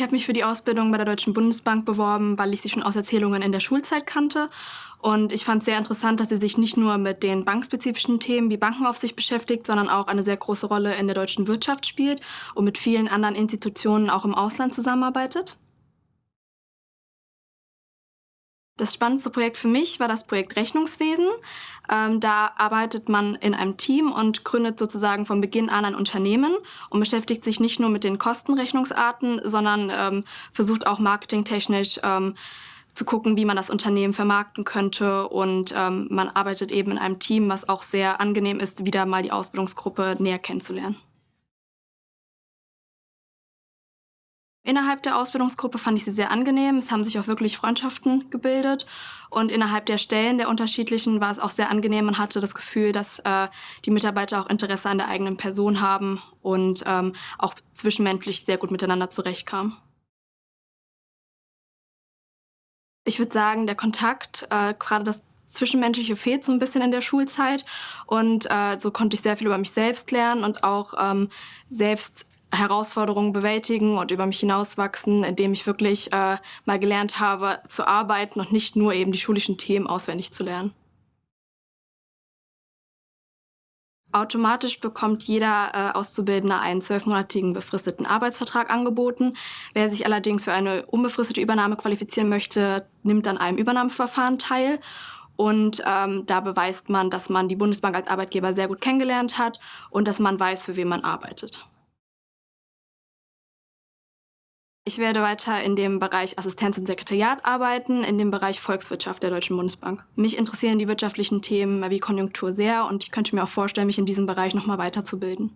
Ich habe mich für die Ausbildung bei der Deutschen Bundesbank beworben, weil ich sie schon aus Erzählungen in der Schulzeit kannte. Und ich fand es sehr interessant, dass sie sich nicht nur mit den bankspezifischen Themen wie Bankenaufsicht beschäftigt, sondern auch eine sehr große Rolle in der deutschen Wirtschaft spielt und mit vielen anderen Institutionen auch im Ausland zusammenarbeitet. Das spannendste Projekt für mich war das Projekt Rechnungswesen. Ähm, da arbeitet man in einem Team und gründet sozusagen von Beginn an ein Unternehmen und beschäftigt sich nicht nur mit den Kostenrechnungsarten, sondern ähm, versucht auch marketingtechnisch ähm, zu gucken, wie man das Unternehmen vermarkten könnte. Und ähm, man arbeitet eben in einem Team, was auch sehr angenehm ist, wieder mal die Ausbildungsgruppe näher kennenzulernen. Innerhalb der Ausbildungsgruppe fand ich sie sehr angenehm. Es haben sich auch wirklich Freundschaften gebildet. Und innerhalb der Stellen der unterschiedlichen war es auch sehr angenehm. Man hatte das Gefühl, dass äh, die Mitarbeiter auch Interesse an der eigenen Person haben und ähm, auch zwischenmenschlich sehr gut miteinander zurechtkamen. Ich würde sagen, der Kontakt, äh, gerade das Zwischenmenschliche fehlt so ein bisschen in der Schulzeit. Und äh, so konnte ich sehr viel über mich selbst lernen und auch ähm, selbst Herausforderungen bewältigen und über mich hinauswachsen, indem ich wirklich äh, mal gelernt habe zu arbeiten und nicht nur eben die schulischen Themen auswendig zu lernen. Automatisch bekommt jeder äh, Auszubildende einen zwölfmonatigen befristeten Arbeitsvertrag angeboten. Wer sich allerdings für eine unbefristete Übernahme qualifizieren möchte, nimmt an einem Übernahmeverfahren teil. Und ähm, da beweist man, dass man die Bundesbank als Arbeitgeber sehr gut kennengelernt hat und dass man weiß, für wen man arbeitet. Ich werde weiter in dem Bereich Assistenz und Sekretariat arbeiten, in dem Bereich Volkswirtschaft der Deutschen Bundesbank. Mich interessieren die wirtschaftlichen Themen wie Konjunktur sehr und ich könnte mir auch vorstellen, mich in diesem Bereich noch mal weiterzubilden.